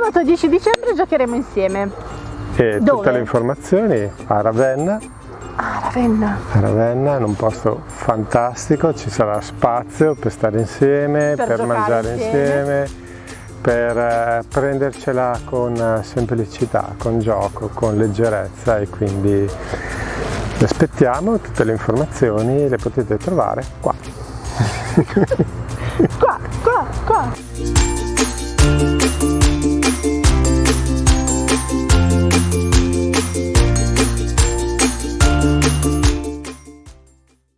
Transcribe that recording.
sabato 10 dicembre giocheremo insieme. E Dove? tutte le informazioni a Ravenna, Ah, Ravenna. a Ravenna in un posto fantastico, ci sarà spazio per stare insieme, Per per, mangiare insieme. insieme, per eh, prendercela con eh, semplicità, con gioco, con leggerezza e quindi vi aspettiamo, tutte le informazioni le potete trovare qua. Qua, qua, qua.